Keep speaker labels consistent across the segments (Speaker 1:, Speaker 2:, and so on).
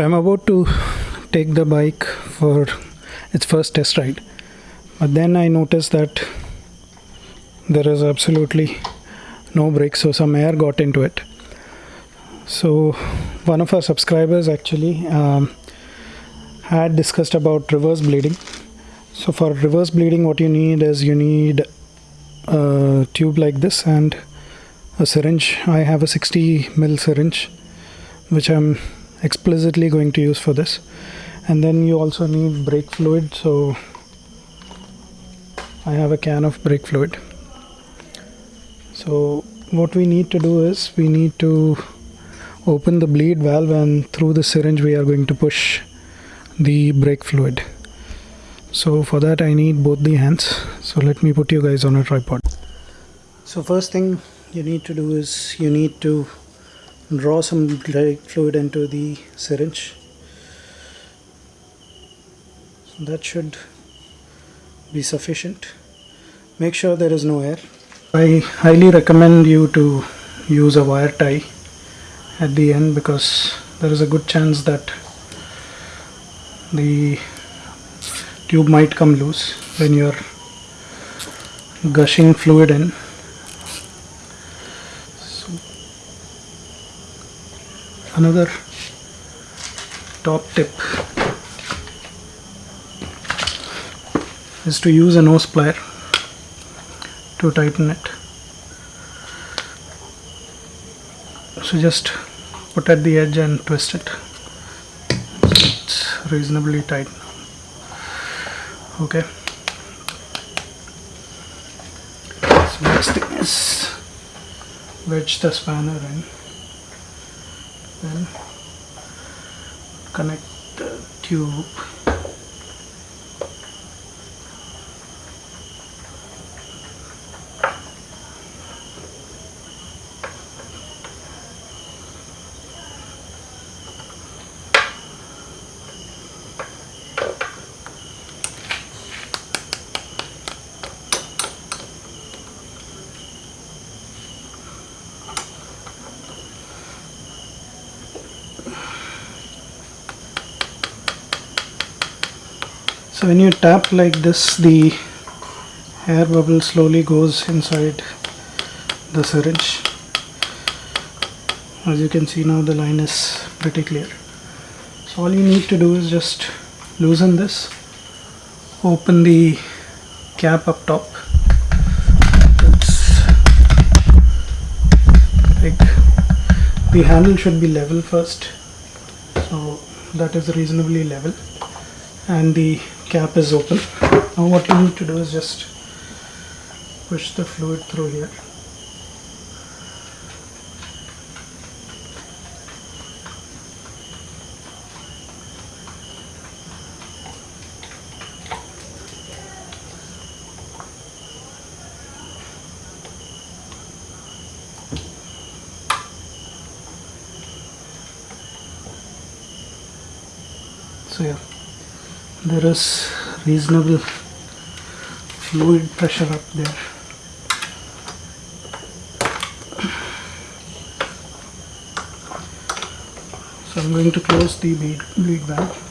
Speaker 1: I'm about to take the bike for its first test ride. But then I noticed that there is absolutely no brake, so some air got into it. So one of our subscribers actually um, had discussed about reverse bleeding. So for reverse bleeding, what you need is you need a tube like this and a syringe. I have a 60 ml syringe, which I'm explicitly going to use for this. And then you also need brake fluid so I have a can of brake fluid. So what we need to do is we need to open the bleed valve and through the syringe we are going to push the brake fluid. So for that I need both the hands. So let me put you guys on a tripod. So first thing you need to do is you need to draw some fluid into the syringe. So that should be sufficient. Make sure there is no air. I highly recommend you to use a wire tie at the end because there is a good chance that the tube might come loose when you're gushing fluid in another top tip is to use a nose plier to tighten it. So just put at the edge and twist it. So it's reasonably tight. Okay. So next thing is wedge the spanner in then connect the tube when you tap like this the air bubble slowly goes inside the syringe. As you can see now the line is pretty clear. So all you need to do is just loosen this open the cap up top. It's like the handle should be level first. So that is reasonably level. And the cap is open. Now what you need to do is just push the fluid through here so yeah there is reasonable fluid pressure up there. So I'm going to close the bleed, valve.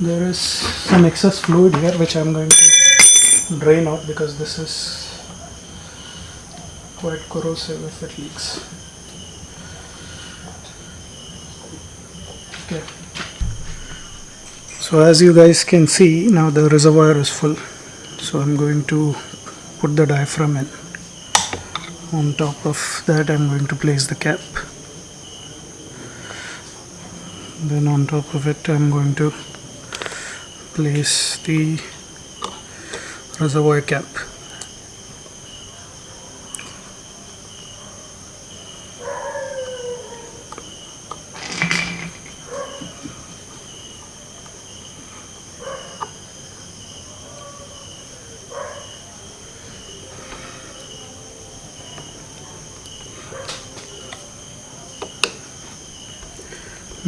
Speaker 1: There is some excess fluid here which I'm going to drain out because this is quite corrosive if it leaks so as you guys can see now the reservoir is full. So I'm going to put the diaphragm in. On top of that I'm going to place the cap. Then on top of it I'm going to place the reservoir cap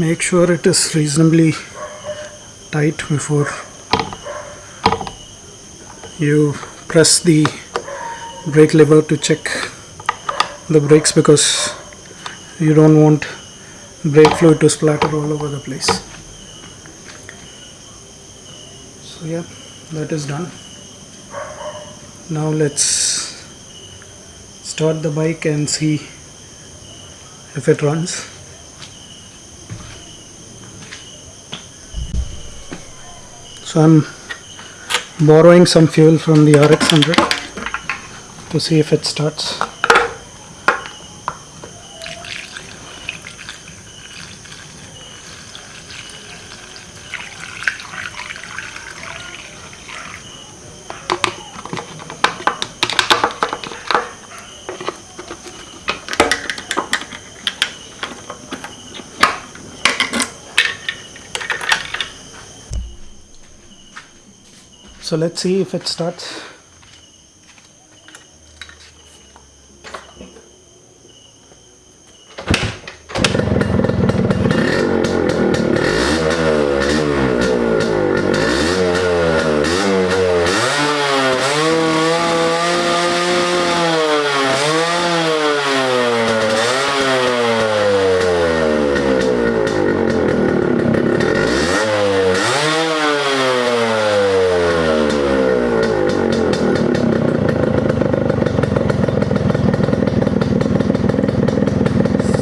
Speaker 1: make sure it is reasonably tight before you press the brake lever to check
Speaker 2: the brakes because you don't want brake fluid to splatter all over the place. So yeah that is done. Now let's start the bike and see if it runs so I'm borrowing some fuel from the RX100 to see if it starts so let's see if it starts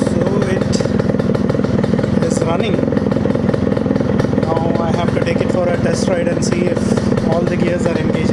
Speaker 2: so it is running now I have to take it for a test ride and see if all the gears are engaging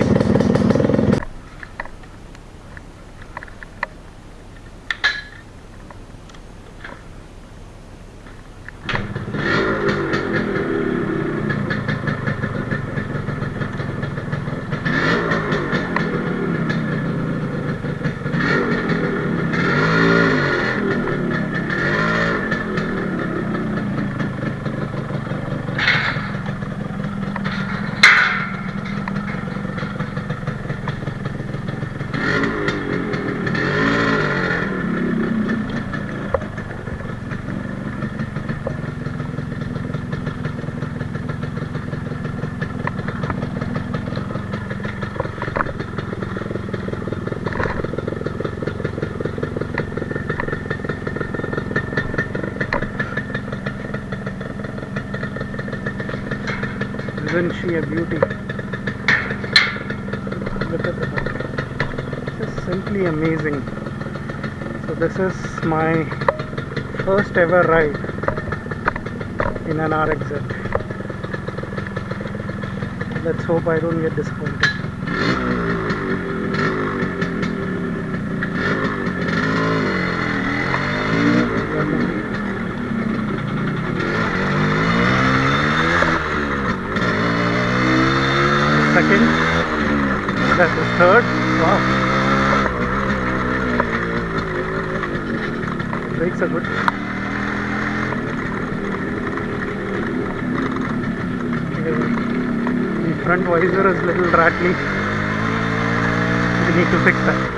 Speaker 2: Isn't she a beauty? Look at dog. This is simply amazing. So this is my first ever ride in an RXZ. Let's hope I don't get disappointed. Second, that's the third. Wow. Brakes are good. The front visor is little rattly. We need to fix that.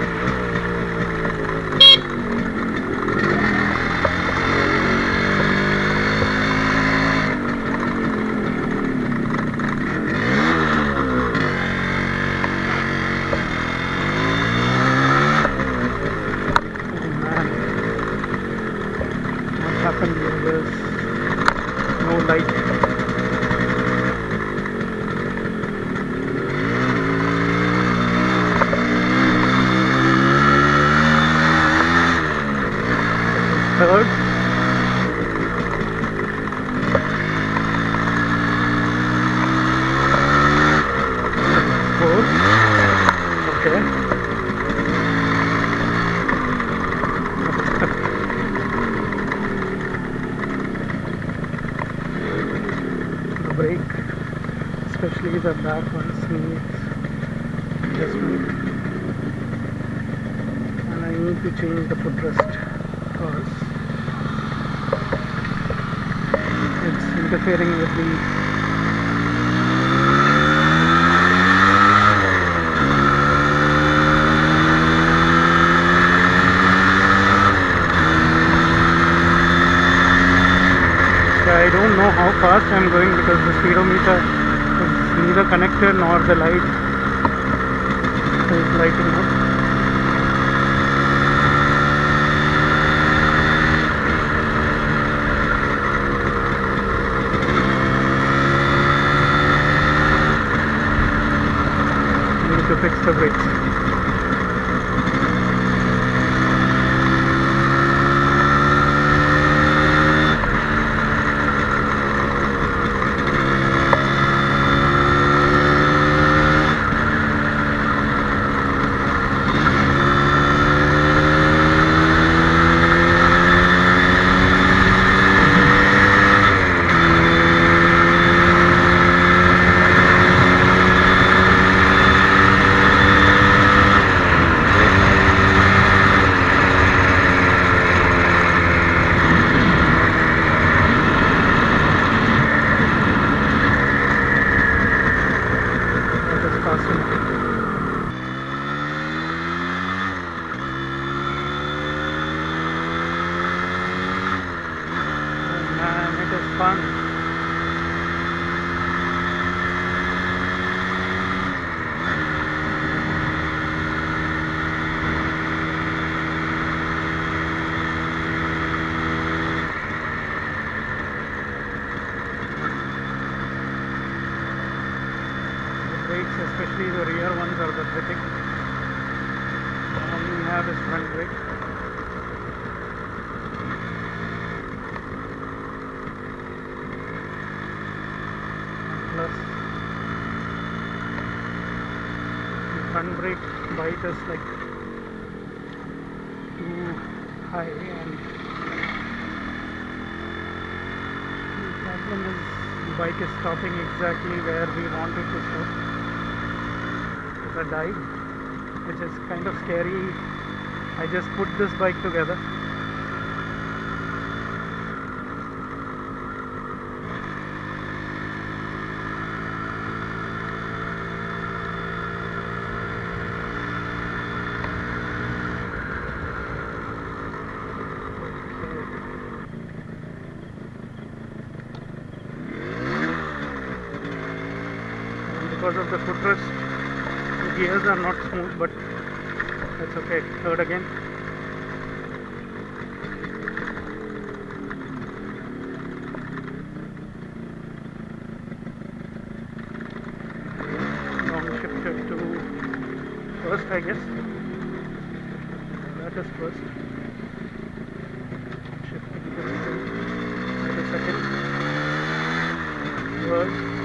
Speaker 2: Oh man. What happened here? There's no light. Third. don't know how fast I'm going because the speedometer is neither connected nor the light is lighting up. Need to fix the brakes. Especially the rear ones, are the pathetic. All we have is front brake. Plus, the front brake bite is like too high, and the problem is the bike is stopping exactly where we want it to stop. It's a dive, which is kind of scary. I just put this bike together. Because of the footrest, gears are not smooth, but that's okay. Third again. Long shifted to first, I guess. That is first. Shifting to second. Third.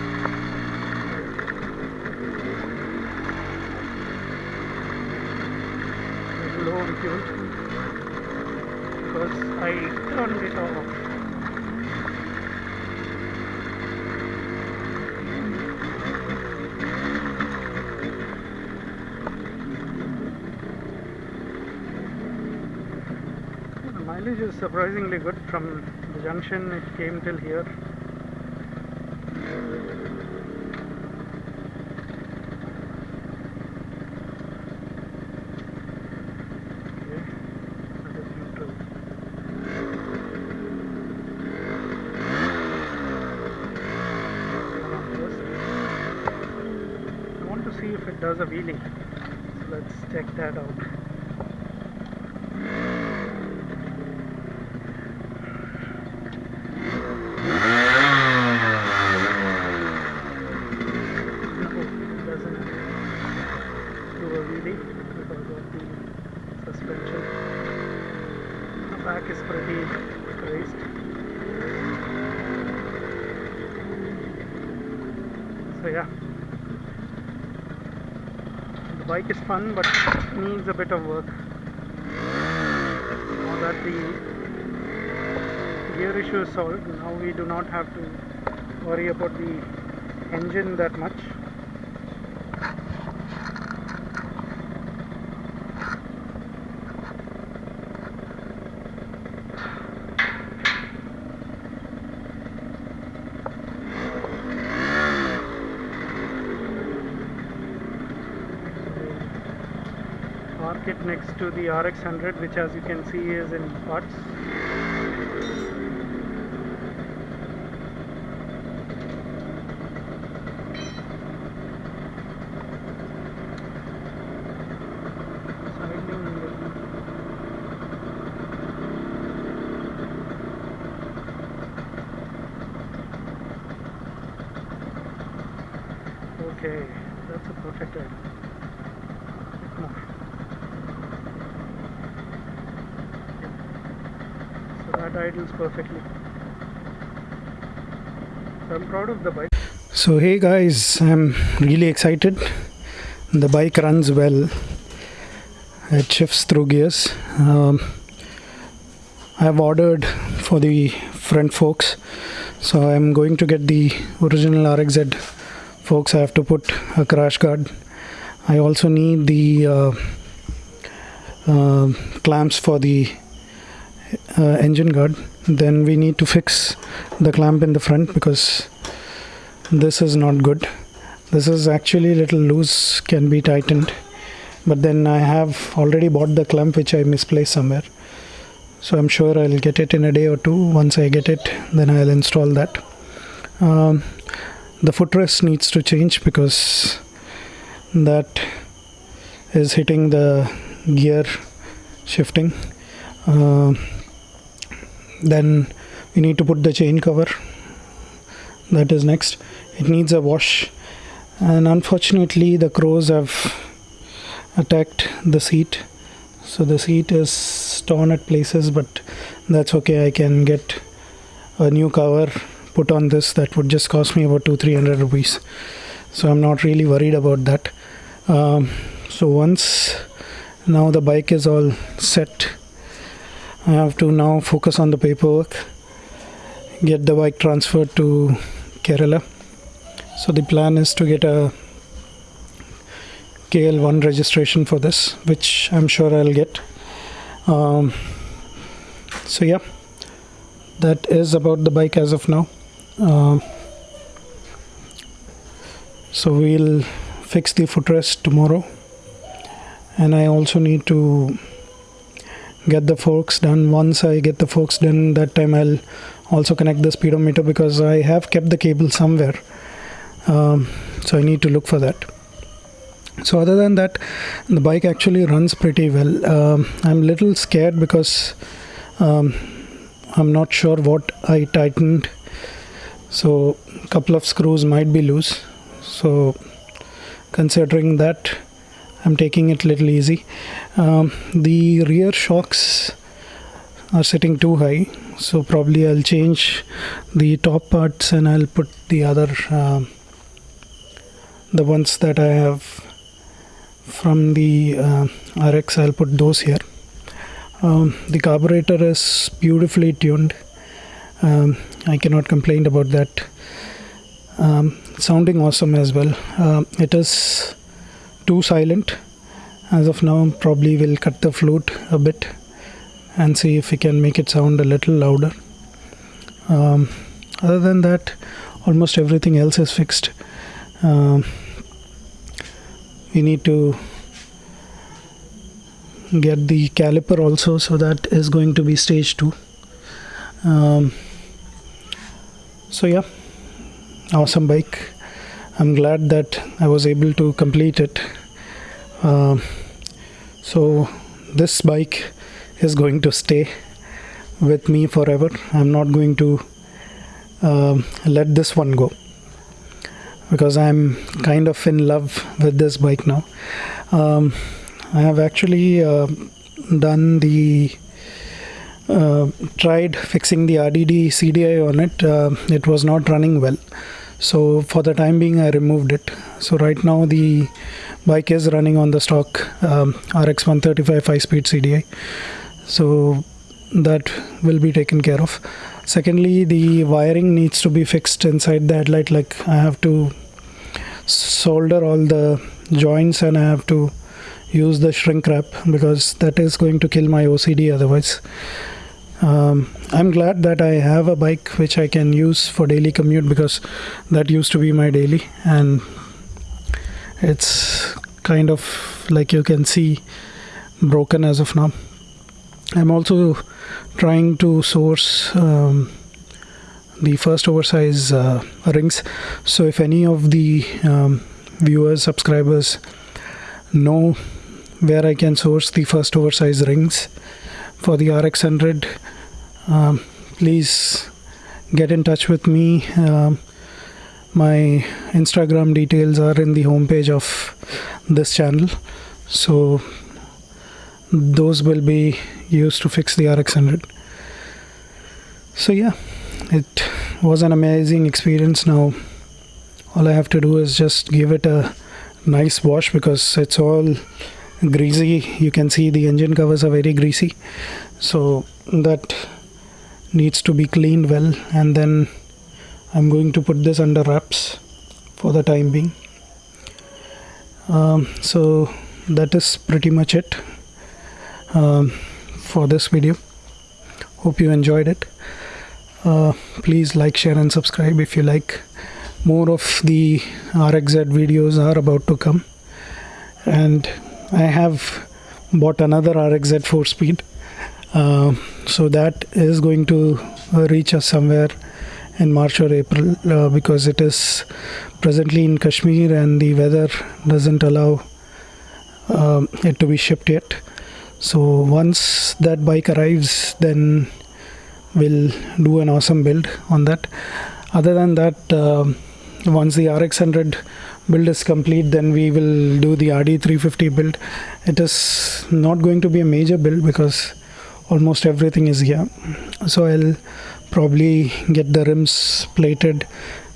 Speaker 2: Because I turned it off. The mileage is surprisingly good from the junction it came till here. Okay, that is neutral. Come on, first. I want to see if it does a wheelie. So let's check that out. No, it doesn't do a wheelie because of the suspension. The back is pretty raised. So yeah, the bike is fun but needs a bit of work. Now that the gear issue is solved, now we do not have to worry about the engine that much. Park it next to the RX 100 which as you can see is in parts. Okay, that's a perfect idea.
Speaker 1: more. So that idles perfectly. So I'm proud of the bike. So hey guys, I'm really excited. The bike runs well. It shifts through gears. Um, I've ordered for the front forks, so I'm going to get the original RXZ forks. I have to put a crash guard. I also need the uh, uh, clamps for the uh, engine guard. Then we need to fix the clamp in the front because this is not good. This is actually little loose, can be tightened. But then I have already bought the clamp which I misplaced somewhere. So I'm sure I'll get it in a day or two. Once I get it, then I'll install that. Um, the footrest needs to change because that is hitting the gear shifting. Uh, then we need to put the chain cover. That is next. It needs a wash. And unfortunately the crows have attacked the seat. So the seat is torn at places but that's okay. I can get a new cover put on this that would just cost me about two three hundred rupees. So I'm not really worried about that. Um, so once now the bike is all set I have to now focus on the paperwork get the bike transferred to Kerala. So the plan is to get a KL1 registration for this which I'm sure I'll get. Um, so yeah that is about the bike as of now. Um, so we'll fix the footrest tomorrow. And I also need to get the forks done. Once I get the forks done that time I'll also connect the speedometer because I have kept the cable somewhere. Um, so I need to look for that. So other than that the bike actually runs pretty well. Um, I'm a little scared because um, I'm not sure what I tightened. So a couple of screws might be loose. So considering that I'm taking it little easy. Um, the rear shocks are sitting too high so probably I'll change the top parts and I'll put the other uh, the ones that I have from the uh, RX I'll put those here. Um, the carburetor is beautifully tuned. Um, I cannot complain about that. Um, sounding awesome as well. Uh, it is too silent. As of now probably we'll cut the flute a bit and see if we can make it sound a little louder. Um, other than that almost everything else is fixed. Um, we need to get the caliper also so that is going to be stage 2 um, so yeah awesome bike I'm glad that I was able to complete it. Uh, so this bike is going to stay with me forever. I'm not going to uh, let this one go because I'm kind of in love with this bike now. Um, I have actually uh, done the uh, tried fixing the RDD CDI on it. Uh, it was not running well so for the time being I removed it. So right now the bike is running on the stock um, RX 135 5 speed CDI so that will be taken care of. Secondly the wiring needs to be fixed inside the headlight. Like I have to solder all the joints and I have to use the shrink wrap because that is going to kill my OCD otherwise. Um, I'm glad that I have a bike which I can use for daily commute because that used to be my daily and it's kind of like you can see broken as of now. I'm also trying to source um, the first oversize uh, rings. So if any of the um, viewers subscribers know where I can source the first oversize rings for the RX 100 um, please get in touch with me. Um, my Instagram details are in the homepage of this channel. So those will be used to fix the RX100 so yeah it was an amazing experience. Now all I have to do is just give it a nice wash because it's all greasy. You can see the engine covers are very greasy. So that needs to be cleaned well and then I'm going to put this under wraps for the time being. Um, so that is pretty much it um, for this video. Hope you enjoyed it. Uh, please like share and subscribe if you like. More of the RXZ videos are about to come. And I have bought another RXZ 4 speed uh, so that is going to reach us somewhere in March or April uh, because it is presently in Kashmir and the weather doesn't allow um, it to be shipped yet. So once that bike arrives then we'll do an awesome build on that. Other than that um, once the RX100 build is complete then we will do the RD350 build. It is not going to be a major build because almost everything is here. So I'll probably get the rims plated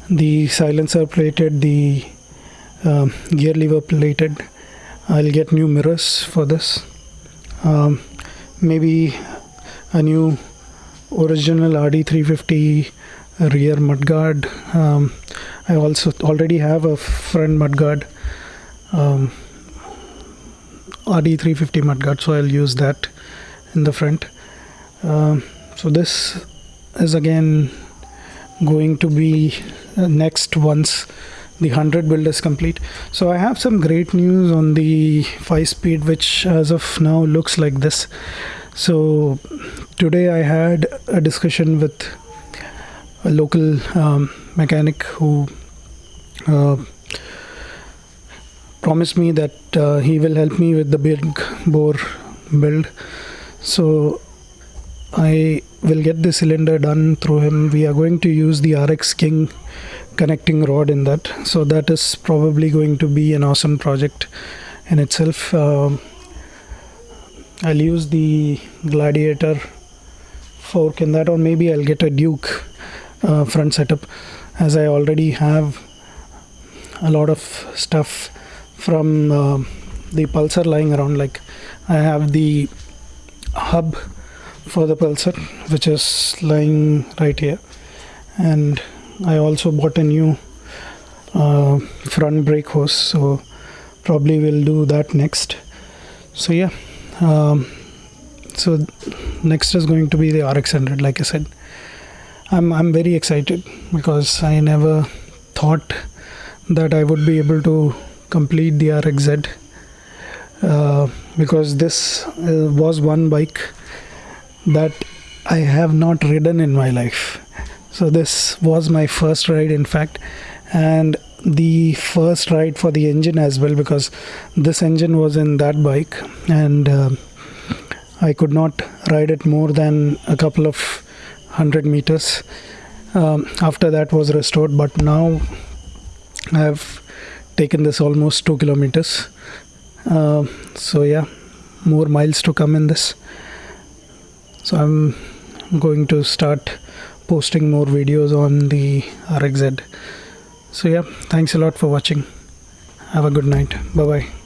Speaker 1: the silencer plated the uh, gear lever plated. I'll get new mirrors for this. Um, maybe a new original RD350 rear mudguard um, I also already have a front mudguard um, RD350 mudguard so I'll use that in the front. Um, so this is again going to be uh, next once the 100 build is complete. So I have some great news on the 5 speed which as of now looks like this. So today I had a discussion with a local um, mechanic who uh, promised me that uh, he will help me with the big bore build so I will get the cylinder done through him. We are going to use the RX King connecting rod in that. So that is probably going to be an awesome project in itself. Uh, I'll use the gladiator fork in that or maybe I'll get a Duke uh, front setup as I already have a lot of stuff from uh, the pulsar lying around. Like I have the hub for the pulsar which is lying right here. And I also bought a new uh, front brake hose so probably we'll do that next. So yeah um, so next is going to be the RX100 like I said. I'm, I'm very excited because I never thought that I would be able to complete the RXZ uh, because this uh, was one bike that I have not ridden in my life. So this was my first ride in fact and the first ride for the engine as well because this engine was in that bike and uh, I could not ride it more than a couple of hundred meters um, after that was restored but now I have taken this almost two kilometers uh, so yeah more miles to come in this. So I'm going to start posting more videos on the RXZ so yeah thanks a lot for watching. Have a good night. Bye bye